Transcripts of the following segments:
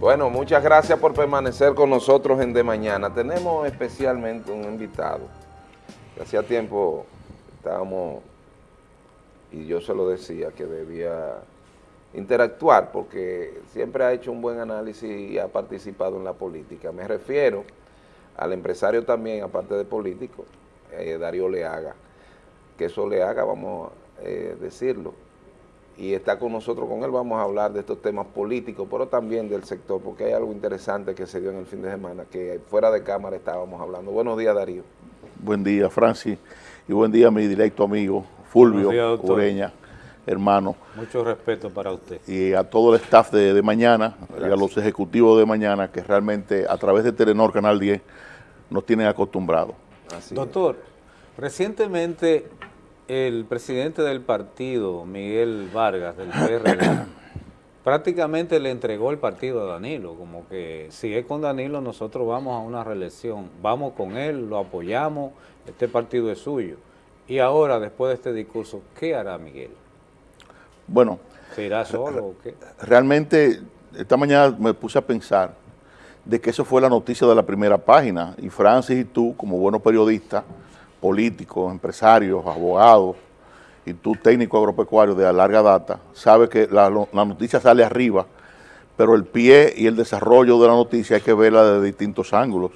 Bueno, muchas gracias por permanecer con nosotros en De Mañana. Tenemos especialmente un invitado. Hacía tiempo estábamos, y yo se lo decía, que debía interactuar porque siempre ha hecho un buen análisis y ha participado en la política. Me refiero al empresario también, aparte de político, eh, Darío Leaga. Que eso Leaga, vamos a eh, decirlo, y está con nosotros, con él vamos a hablar de estos temas políticos, pero también del sector, porque hay algo interesante que se dio en el fin de semana, que fuera de cámara estábamos hablando. Buenos días, Darío. Buen día, Francis, y buen día, mi directo amigo, Fulvio Ureña, hermano. Mucho respeto para usted. Y a todo el staff de, Mañana, y a los ejecutivos de Mañana, que realmente a través de Telenor Canal 10 nos tienen acostumbrados. Doctor, recientemente el presidente del partido, Miguel Vargas, del PRD, prácticamente le entregó el partido a Danilo, como que si es con Danilo nosotros vamos a una reelección, vamos con él, lo apoyamos, este partido es suyo. Y ahora, después de este discurso, ¿qué hará Miguel? Bueno. ¿Se irá solo o qué? Realmente, esta mañana me puse a pensar de que eso fue la noticia de la primera página, y Francis y tú, como buenos periodistas, políticos, empresarios, abogados y tú técnico agropecuario de larga data, sabe que la, noticia sale arriba, pero el pie y el desarrollo de la noticia hay que verla de distintos ángulos.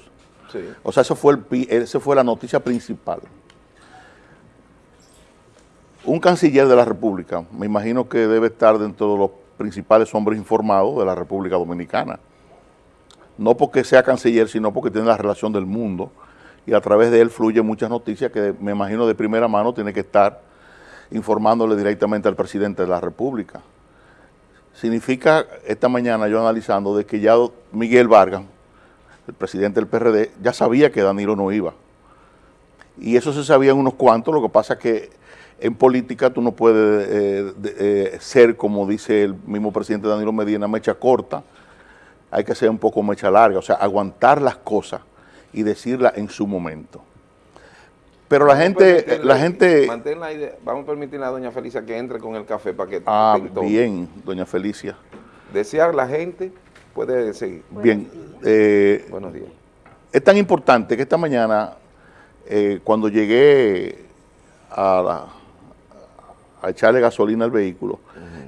O sea, eso fue, el pie, esa fue la noticia principal. Un canciller de la República, me imagino que debe estar dentro de los principales hombres informados de la República Dominicana. No porque sea canciller, sino porque tiene la relación del mundo y a través de él fluyen muchas noticias que me imagino de primera mano tiene que estar informándole directamente al presidente de la República. Significa, esta mañana yo analizando, de que ya Miguel Vargas, el presidente del PRD, ya sabía que Danilo no iba. Y eso se sabía en unos cuantos, lo que pasa es que en política tú no puedes eh, eh, ser, como dice el mismo presidente Danilo Medina, mecha corta, hay que ser un poco mecha larga, o sea, aguantar las cosas y decirla en su momento. Pero la gente, la gente... vamos a permitirle a doña Felicia que entre con el café para que... Ah, bien, doña Felicia. Desear la gente puede seguir. Bien. Eh, Buenos días. Es tan importante que esta mañana, eh, cuando llegué a, a, echarle gasolina al vehículo,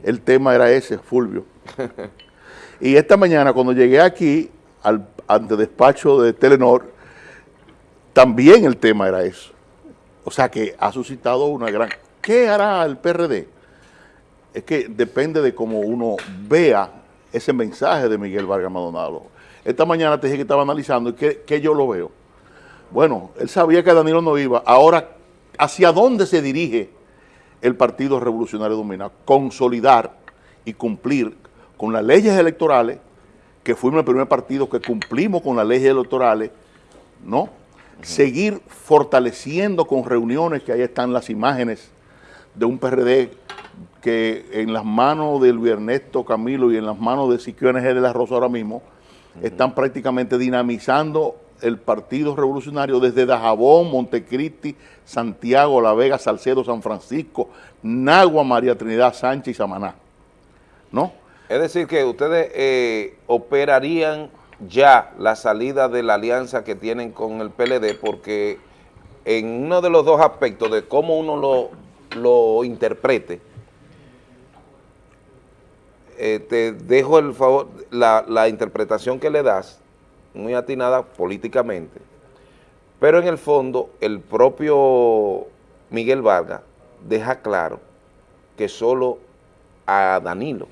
el tema era ese, Fulvio. y esta mañana, cuando llegué aquí, al antedespacho de Telenor, también el tema era eso. O sea que ha suscitado una gran... ¿Qué hará el PRD? Es que depende de cómo uno vea ese mensaje de Miguel Vargas Maldonado. Esta mañana te dije que estaba analizando y que, yo lo veo. Bueno, él sabía que Danilo no iba. Ahora, ¿hacia dónde se dirige el Partido Revolucionario Dominicano? Consolidar y cumplir con las leyes electorales, que fuimos el primer partido que cumplimos con las leyes electorales, ¿no? Seguir fortaleciendo con reuniones, que ahí están las imágenes de un PRD que en las manos de Luis Ernesto Camilo y en las manos de Siquio NG de la Rosa ahora mismo, están prácticamente dinamizando el Partido Revolucionario desde Dajabón, Montecristi, Santiago, La Vega, Salcedo, San Francisco, Nagua, María Trinidad Sánchez y Samaná. ¿No? Es decir, que ustedes eh, operarían ya la salida de la alianza que tienen con el PLD porque en uno de los dos aspectos de cómo uno lo, lo interprete, eh, te dejo el favor, la, la interpretación que le das, muy atinada políticamente, pero en el fondo el propio Miguel Vargas deja claro que solo a Danilo,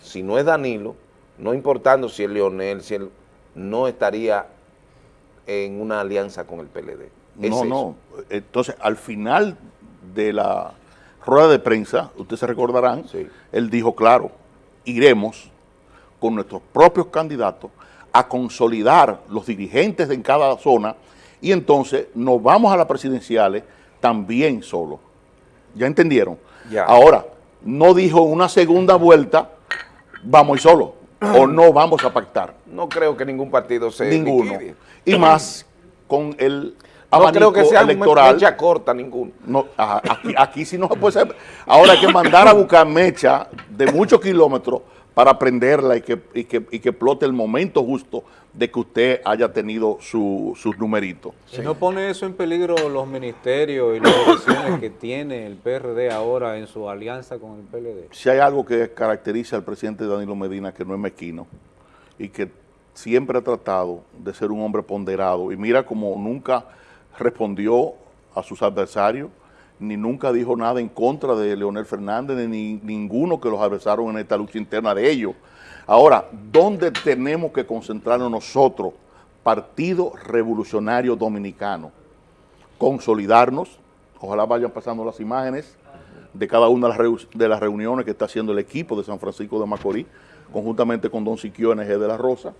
si no es Danilo, no importando si es Leonel, si él no estaría en una alianza con el PLD. no, no. Entonces, al final de la rueda de prensa, ustedes se recordarán, él dijo, claro, iremos con nuestros propios candidatos a consolidar los dirigentes en cada zona y entonces nos vamos a las presidenciales también solo. ¿Ya entendieron? Ahora, no dijo una segunda vuelta, vamos y solo o no vamos a pactar. No creo que ningún partido se Ninguno. Y más con el no creo que sea electoral. mecha corta ninguno. No, aquí, aquí sí no se puede ser. Ahora hay que mandar a buscar mecha de muchos kilómetros para aprenderla y que, y que, y que explote el momento justo de que usted haya tenido su, sus numeritos. ¿Y no pone eso en peligro los ministerios y las elecciones que tiene el PRD ahora en su alianza con el PLD? Si hay algo que caracteriza al presidente Danilo Medina que no es mezquino y que siempre ha tratado de ser un hombre ponderado y mira como nunca respondió a sus adversarios, ni nunca dijo nada en contra de Leonel Fernández, ni ninguno que los adversaron en esta lucha interna de ellos. Ahora, ¿dónde tenemos que concentrarnos nosotros, Partido Revolucionario Dominicano? Consolidarnos, ojalá vayan pasando las imágenes de cada una de las reuniones que está haciendo el equipo de San Francisco de Macorís, conjuntamente con Don Siquio NG de la Rosa.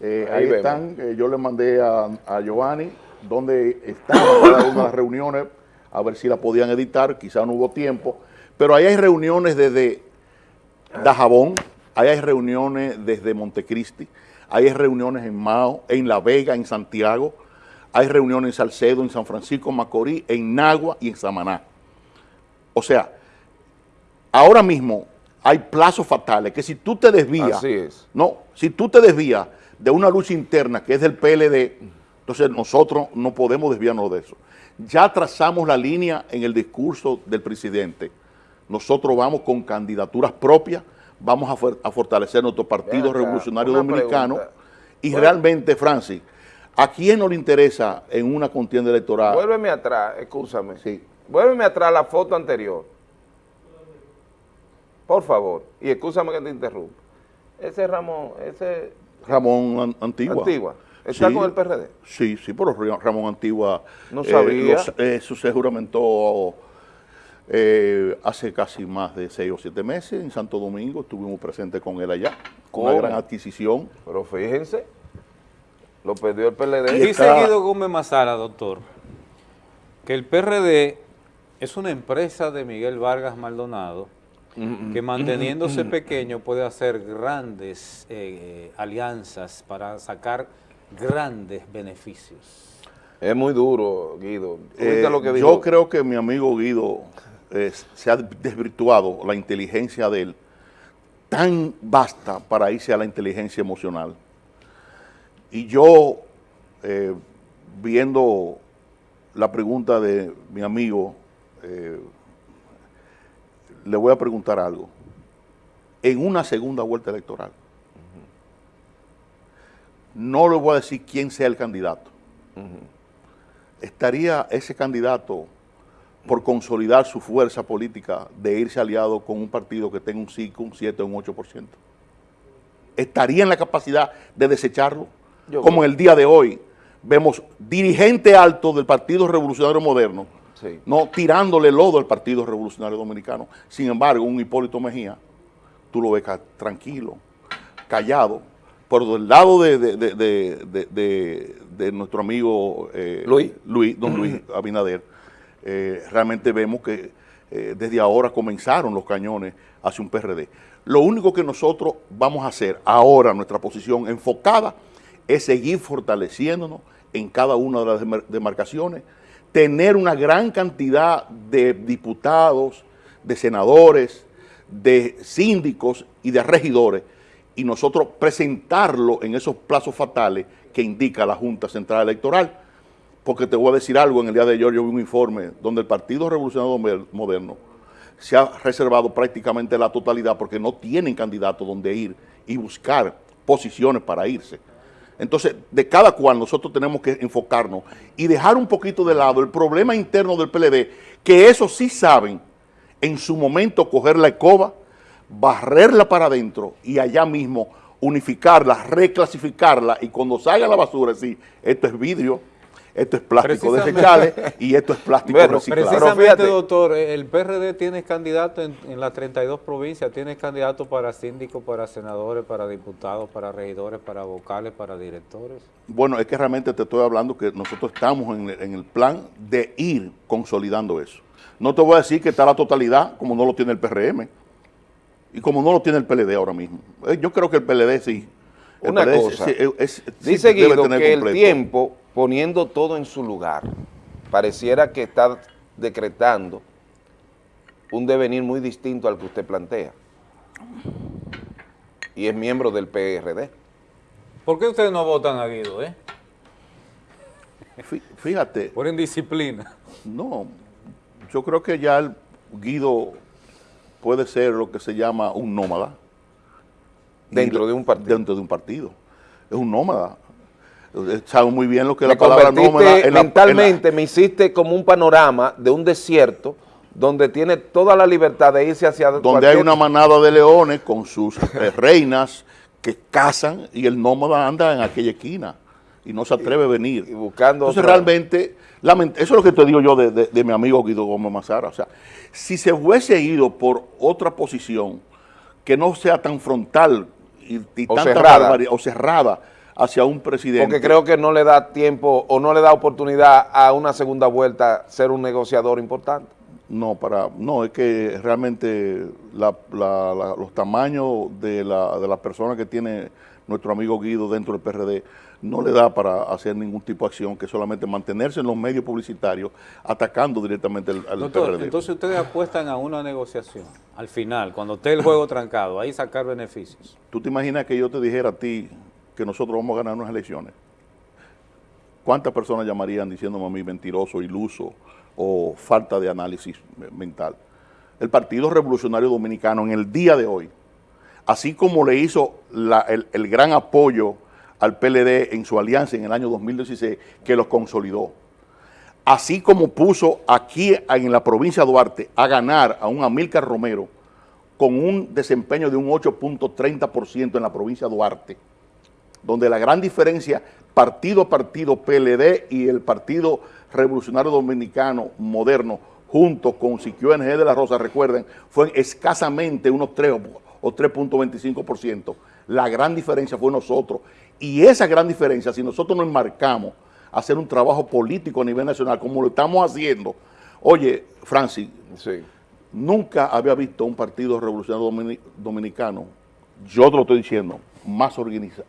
Eh, ahí, están, eh, yo le mandé a, a Giovanni donde están cada una de las reuniones, a ver si la podían editar, quizá no hubo tiempo, pero ahí hay reuniones desde Dajabón, ahí hay reuniones desde Montecristi, ahí hay reuniones en Mao, en La Vega, en Santiago, hay reuniones en Salcedo, en San Francisco, Macorís, en Nagua y en Samaná. O sea, ahora mismo hay plazos fatales que si tú te desvías, no, si tú te desvías de una lucha interna que es del PLD, entonces nosotros no podemos desviarnos de eso. Ya trazamos la línea en el discurso del presidente. Nosotros vamos con candidaturas propias, vamos a, fortalecer nuestro Partido Revolucionario Dominicano y realmente, Francis, ¿a quién no le interesa en una contienda electoral? Vuélveme atrás, escúchame. Sí. Vuélveme atrás la foto anterior. Por favor. Y escúchame que te interrumpa. Ese Ramón, ese... Ramón Antigua. Antigua. ¿Está con el PRD? Sí, sí, pero Ramón Antigua... No sabía. Eh, eso se juramentó eh, hace casi más de seis o siete meses en Santo Domingo. Estuvimos presentes con él allá. Con una gran adquisición. Pero fíjense, lo perdió el PLD. Y seguido Gómez Mazara, doctor, que el PRD es una empresa de Miguel Vargas Maldonado, que manteniéndose pequeño puede hacer grandes eh, alianzas para sacar grandes beneficios. Es muy duro, Guido. Eh, yo creo que mi amigo Guido eh, se ha desvirtuado la inteligencia de él tan vasta para irse a la inteligencia emocional. Y yo, eh, viendo la pregunta de mi amigo, le voy a preguntar algo. En una segunda vuelta electoral, no le voy a decir quién sea el candidato. ¿Estaría ese candidato por consolidar su fuerza política de irse aliado con un partido que tenga un 5, un 7 o un 8%? ¿Estaría en la capacidad de desecharlo? Como en el día de hoy vemos dirigente alto del Partido Revolucionario Moderno, no tirándole lodo al Partido Revolucionario Dominicano. Sin embargo, un Hipólito Mejía, tú lo ves tranquilo, callado, por el lado de, nuestro amigo eh, Luis. don Luis Abinader, eh, realmente vemos que eh, desde ahora comenzaron los cañones hacia un PRD. Lo único que nosotros vamos a hacer ahora, nuestra posición enfocada, es seguir fortaleciéndonos en cada una de las demarcaciones, tener una gran cantidad de diputados, de senadores, de síndicos y de regidores y nosotros presentarlo en esos plazos fatales que indica la Junta Central Electoral. Porque te voy a decir algo, en el día de ayer yo vi un informe donde el Partido Revolucionario Moderno se ha reservado prácticamente la totalidad porque no tienen candidato donde ir y buscar posiciones para irse. Entonces, de cada cual nosotros tenemos que enfocarnos y dejar un poquito de lado el problema interno del PLD, que eso sí saben en su momento coger la escoba barrerla para adentro y allá mismo unificarla, reclasificarla y cuando salga la basura, sí, esto es vidrio, esto es plástico desechable y esto es plástico reciclado. Precisamente, doctor, el PRD tiene candidato en, las 32 provincias, tiene candidato para síndicos, para senadores, para diputados, para regidores, para vocales, para directores. Bueno, es que realmente te estoy hablando que nosotros estamos en, en el plan de ir consolidando eso. No te voy a decir que está la totalidad, como no lo tiene el PRM, y como no lo tiene el PLD ahora mismo. Eh, yo creo que el PLD sí. Una cosa, dice Guido que el tiempo, poniendo todo en su lugar, pareciera que está decretando un devenir muy distinto al que usted plantea. y es miembro del PRD. ¿Por qué ustedes no votan a Guido, eh? Fíjate. Por indisciplina. No, yo creo que ya el Guido puede ser lo que se llama un nómada. Dentro de un partido. Dentro de un partido. Es un nómada. Sabe muy bien lo que es la palabra nómada. mentalmente me hiciste como un panorama de un desierto donde tiene toda la libertad de irse hacia... Donde hay una manada de leones con sus eh, reinas que cazan y el nómada anda en aquella esquina y no se atreve a venir. Y buscando Entonces realmente, eso es lo que te digo yo de, mi amigo Guido Gómez Mazara. O sea, si se hubiese ido por otra posición que no sea tan frontal y, o cerrada. o cerrada hacia un presidente. Porque creo que no le da tiempo o no le da oportunidad a una segunda vuelta ser un negociador importante. No, para, no, es que realmente los tamaños de la, de persona que tiene nuestro amigo Guido dentro del PRD no le da para hacer ningún tipo de acción que solamente mantenerse en los medios publicitarios atacando directamente al, Doctor, PRD. Entonces ustedes apuestan a una negociación, al final, cuando esté el juego trancado, ahí sacar beneficios. ¿Tú te imaginas que yo te dijera a ti que nosotros vamos a ganar unas elecciones? ¿Cuántas personas llamarían diciéndome a mí mentiroso, iluso, o falta de análisis mental. El Partido Revolucionario Dominicano en el día de hoy, así como le hizo el, gran apoyo al PLD en su alianza en el año 2016, que los consolidó, así como puso aquí en la provincia de Duarte a ganar a un Amílcar Romero con un desempeño de un 8.30% en la provincia de Duarte, donde la gran diferencia partido a partido PLD y el Partido Revolucionario Dominicano moderno, junto con Siquio NG de la Rosa, recuerden, fue escasamente unos 3 o 3.25%. La gran diferencia fue nosotros. Y esa gran diferencia, si nosotros nos enmarcamos a hacer un trabajo político a nivel nacional, como lo estamos haciendo, oye, Francis, nunca había visto un partido revolucionario dominicano, yo te lo estoy diciendo, más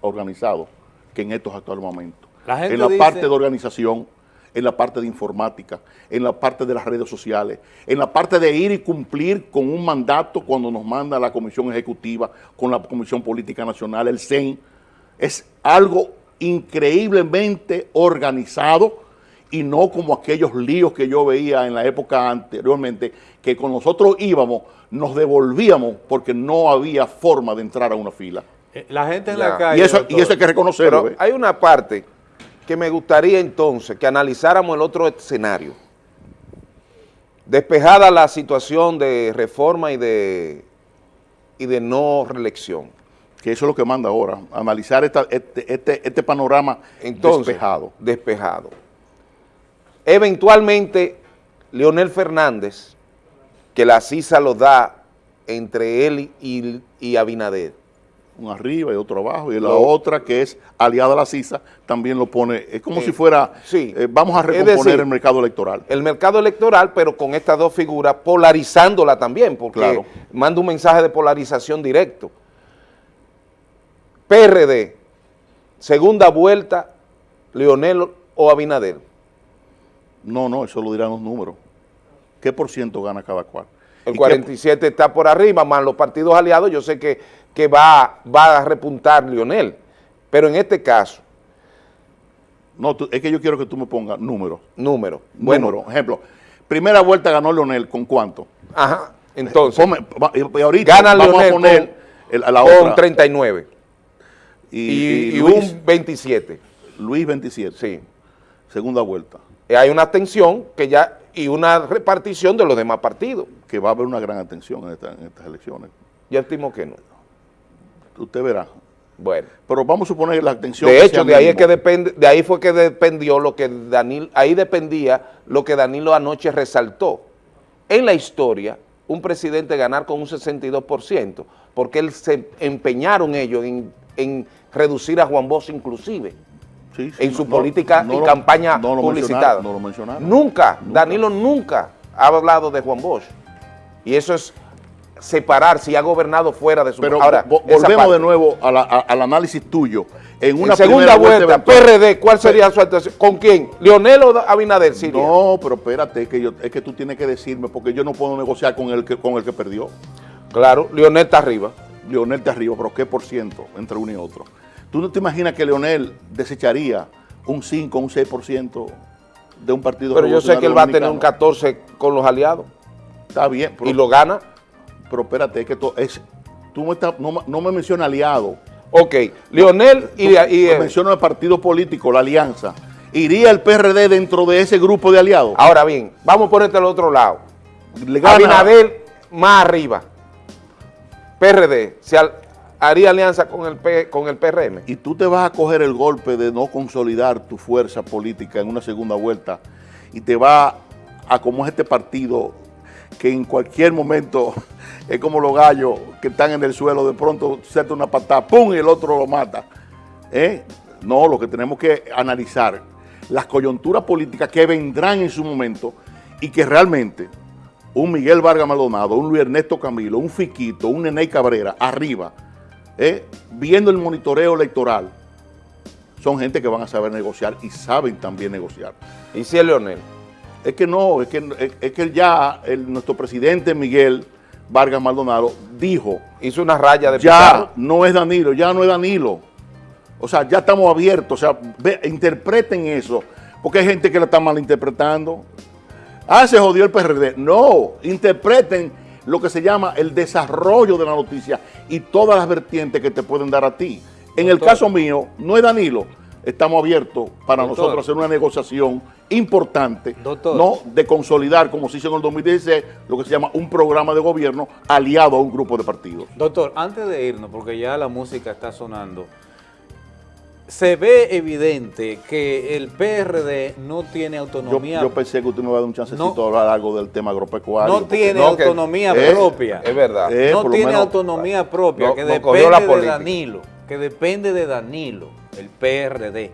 organizado que en estos actuales momentos. en la parte de organización, en la parte de informática, en la parte de las redes sociales, en la parte de ir y cumplir con un mandato cuando nos manda la Comisión Ejecutiva, con la Comisión Política Nacional, el CEN. Es algo increíblemente organizado y no como aquellos líos que yo veía en la época anteriormente, que con nosotros íbamos, nos devolvíamos porque no había forma de entrar a una fila. Eh, la gente en la calle... Y eso, y eso hay que reconocerlo. hay una parte que me gustaría entonces que analizáramos el otro escenario. Despejada la situación de reforma y de, y de no reelección. Que eso es lo que manda ahora, analizar este, este, este, panorama despejado. Despejado. Eventualmente, Leonel Fernández, que la CISA lo da entre él y, y Abinader, un arriba y otro abajo, y la otra que es aliada a la CISA también lo pone, es como si fuera, sí. Eh, vamos a recomponer el mercado electoral. El mercado electoral, pero con estas dos figuras, polarizándola también, porque manda un mensaje de polarización directo. PRD, segunda vuelta, Leonel o Abinader. No, no, eso lo dirán los números. ¿Qué por ciento gana cada cual? El 47 está por arriba, más los partidos aliados, yo sé que que va, va a repuntar Lionel. Pero en este caso... No, es que yo quiero que tú me pongas números. Números. Bueno, ejemplo, primera vuelta ganó Lionel, ¿con cuánto? Ajá, entonces... y ahorita gana vamos a poner con, la otra. 39. Y, un 27. Luis 27. Sí. Segunda vuelta. hay una atención que ya y una repartición de los demás partidos. Que va a haber una gran atención en, en estas elecciones. Yo estimo que no usted verá. Bueno. Pero vamos a suponer la atención. De hecho, de ahí, es que depende, de ahí fue que dependió lo que Danilo, ahí dependía lo que Danilo anoche resaltó. En la historia, un presidente ganar con un 62%, porque él se empeñaron ellos en, reducir a Juan Bosch inclusive. en su política y campaña publicitada. No lo mencionaron. Nunca, Danilo nunca ha hablado de Juan Bosch. Y eso es separar si ha gobernado fuera de su... Pero Ahora, volvemos de nuevo al análisis tuyo. En una segunda vuelta, PRD, ¿cuál sería su actuación? ¿Con quién? ¿Leonel o Abinader? No, pero espérate, es que, yo, es que tú tienes que decirme, porque yo no puedo negociar con el que, con el que perdió. Claro, Leonel está arriba. Leonel te arriba, pero ¿qué por ciento entre uno y otro? ¿Tú no te imaginas que Leonel desecharía un 5, un 6% de un partido Pero yo sé que él va a tener un 14 con los aliados. Está bien. y lo gana. Pero espérate, es que es, tú no, me mencionas aliado. Ok, Leonel y... y, menciono el partido político, la alianza. ¿Iría el PRD dentro de ese grupo de aliados? Ahora bien, vamos a ponerte al otro lado. Abinader más arriba. PRD, se haría alianza con el, con el PRM. Y tú te vas a coger el golpe de no consolidar tu fuerza política en una segunda vuelta y te va a, como es este partido, que en cualquier momento es como los gallos que están en el suelo, de pronto suelta una patada, ¡pum! y el otro lo mata. ¿Eh? No, lo que tenemos que analizar, las coyunturas políticas que vendrán en su momento y que realmente un Miguel Vargas Maldonado, un Luis Ernesto Camilo, un Fiquito, un Neney Cabrera, arriba, eh, viendo el monitoreo electoral, son gente que van a saber negociar y saben también negociar. ¿Y si es Leonel? Es que no, es que, es, que ya nuestro presidente Miguel Vargas Maldonado dijo... Hizo una raya de Ya no es Danilo, ya no es Danilo. O sea, ya estamos abiertos, o sea, interpreten eso, porque hay gente que lo está malinterpretando. Ah, se jodió el PRD. No, interpreten lo que se llama el desarrollo de la noticia y todas las vertientes que te pueden dar a ti. En el caso mío, no es Danilo, estamos abiertos para nosotros hacer una negociación importante, no de consolidar, como se hizo en el 2016, lo que se llama un programa de gobierno aliado a un grupo de partidos. Doctor, antes de irnos, porque ya la música está sonando, se ve evidente que el PRD no tiene autonomía. Yo, pensé que usted me iba a dar un chancecito de hablar algo del tema agropecuario. No tiene autonomía propia. Es, verdad. no tiene autonomía propia, que depende de Danilo, que depende de Danilo, el PRD.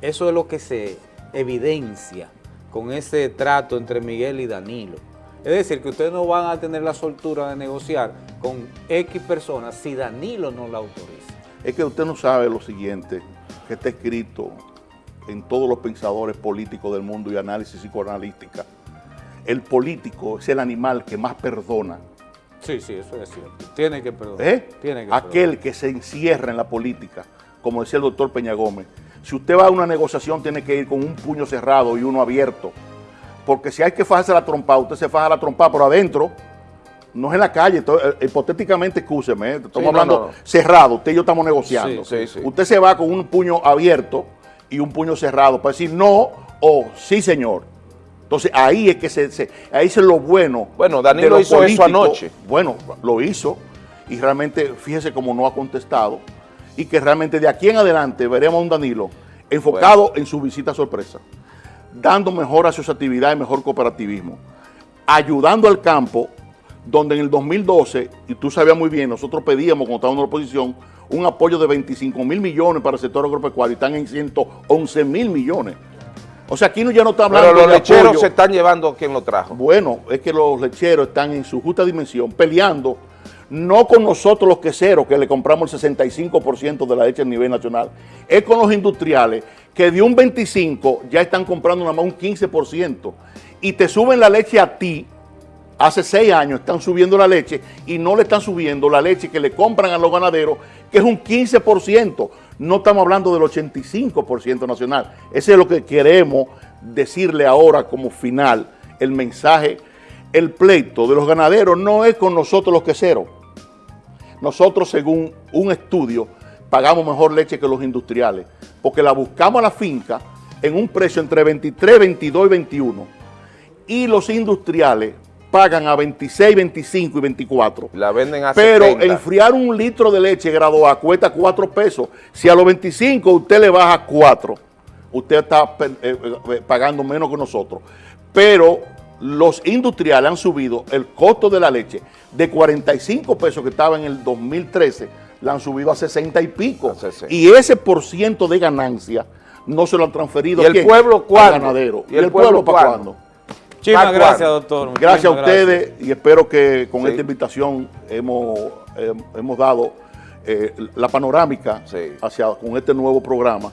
Eso es lo que se evidencia con ese trato entre Miguel y Danilo. Es decir, que ustedes no van a tener la soltura de negociar con X personas si Danilo no la autoriza. Es que usted no sabe lo siguiente, que está escrito en todos los pensadores políticos del mundo y análisis psicoanalística. El político es el animal que más perdona. Sí, sí, eso es cierto. Tiene que perdonar. ¿Eh? Aquel que se encierra en la política, como decía el doctor Peña Gómez. Si usted va a una negociación, tiene que ir con un puño cerrado y uno abierto. Porque si hay que fajarse la trompa, usted se faja la trompa, pero adentro no es en la calle, eh, hipotéticamente, escúcheme, eh, estamos hablando cerrado, usted y yo estamos negociando. usted se va con un puño abierto y un puño cerrado para decir no o sí, señor. Entonces ahí es que se, ahí es lo bueno. Bueno, Danilo hizo eso anoche. Bueno, lo hizo y realmente fíjese cómo no ha contestado y que realmente de aquí en adelante veremos a un Danilo enfocado en su visita sorpresa, dando mejor asociatividad y mejor cooperativismo, ayudando al campo donde en el 2012, y tú sabías muy bien, nosotros pedíamos cuando estábamos en la oposición, un apoyo de 25 mil millones para el sector agropecuario y están en 111 mil millones. O sea, aquí no, ya no está hablando Pero los lecheros se están llevando quien lo trajo. Bueno, es que los lecheros están en su justa dimensión peleando, no con nosotros los queseros, que le compramos el 65% de la leche a nivel nacional, es con los industriales, que de un 25% ya están comprando nada más un 15%, y te suben la leche a ti, hace seis años están subiendo la leche y no le están subiendo la leche que le compran a los ganaderos, que es un 15%. No estamos hablando del 85% nacional. Ese es lo que queremos decirle ahora como final, el mensaje. El pleito de los ganaderos no es con nosotros los queseros. Nosotros, según un estudio, pagamos mejor leche que los industriales, porque la buscamos a la finca en un precio entre 23, 22 y 21. Y los industriales pagan a 26, 25 y 24. La venden a Pero enfriar un litro de leche grado A cuesta 4 pesos. Si a los 25 usted le baja 4, usted está eh, eh, pagando menos que nosotros. Pero los industriales han subido el costo de la leche de 45 pesos que estaba en el 2013, la han subido a 60 y pico. Y ese por ciento de ganancia no se lo han transferido ¿Y el pueblo cuándo? ganadero. ¿Y, el, pueblo, para cuándo? Muchísimas gracias, doctor. gracias a ustedes y espero que con esta invitación hemos, eh, hemos dado eh, la panorámica hacia con este nuevo programa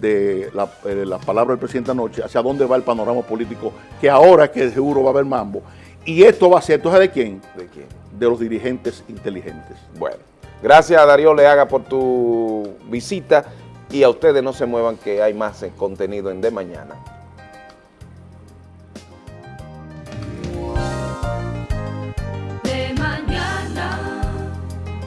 de eh, la, palabra del presidente anoche, hacia dónde va el panorama político, que ahora que seguro va a haber mambo. Y esto va a ser, ¿tú sabes de quién? ¿De quién? De los dirigentes inteligentes. Bueno. Gracias a Darío Leaga por tu visita y a ustedes no se muevan que hay más contenido en De Mañana.